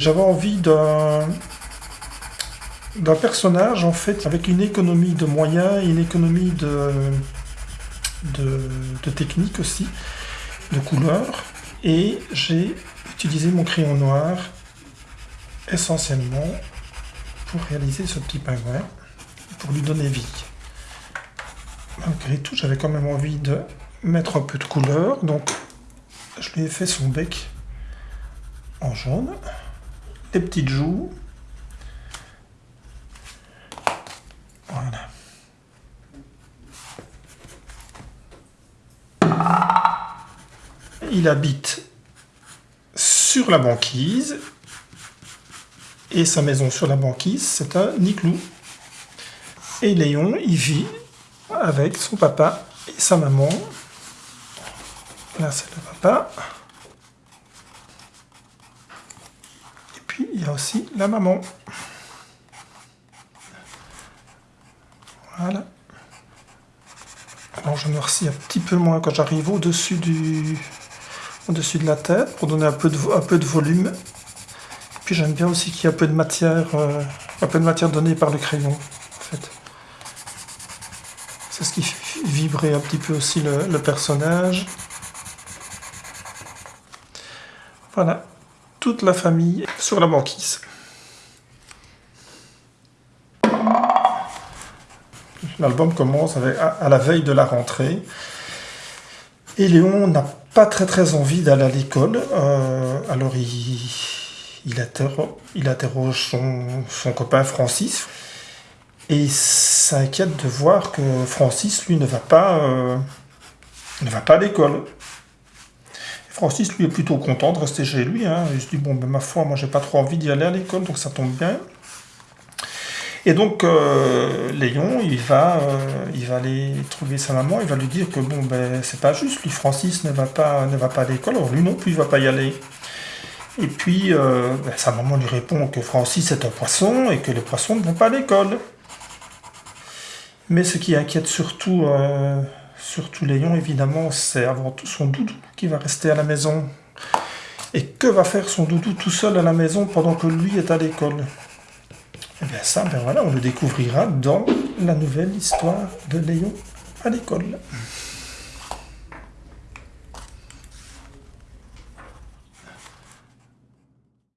J'avais envie d'un personnage en fait avec une économie de moyens, une économie de, de, de technique aussi, de couleurs. Et j'ai utilisé mon crayon noir essentiellement pour réaliser ce petit pingouin, pour lui donner vie. Malgré tout, j'avais quand même envie de mettre un peu de couleur, donc je lui ai fait son bec en jaune, des petites joues, voilà. Il habite sur la banquise, et sa maison sur la banquise, c'est un Niclou. Et Léon, il vit avec son papa et sa maman. Là, c'est le papa. Puis, il y a aussi la maman. Voilà. Alors, je noircis un petit peu moins quand j'arrive au-dessus du... au-dessus de la tête pour donner un peu de, un peu de volume. Puis, j'aime bien aussi qu'il y ait un peu de matière, euh, un peu de matière donnée par le crayon, en fait. C'est ce qui fait vibrer un petit peu aussi le personnage. Voilà, toute la famille sur la banquise. L'album commence à, la veille de la rentrée. Et Léon n'a pas très très envie d'aller à l'école. Euh, alors il, il, interroge, son, copain Francis. Et s'inquiète de voir que Francis, lui, ne va pas, euh, ne va pas à l'école. Francis, lui, est plutôt content de rester chez lui. Hein. Il se dit, bon, ben, ma foi, moi, j'ai pas trop envie d'y aller à l'école, donc ça tombe bien. Et donc, euh, Léon, il va, euh, il va aller trouver sa maman, il va lui dire que, bon, ben, c'est pas juste, lui, Francis ne va pas, ne va pas à l'école, alors lui non plus, il va pas y aller. Et puis, euh, ben, sa maman lui répond que Francis est un poisson et que les poissons ne vont pas à l'école. Mais ce qui inquiète surtout, surtout Léon, évidemment, c'est avant tout son doudou qui va rester à la maison. Et que va faire son doudou tout seul à la maison pendant que lui est à l'école? Eh bien ça, ben voilà, on le découvrira dans la nouvelle histoire de Léon à l'école.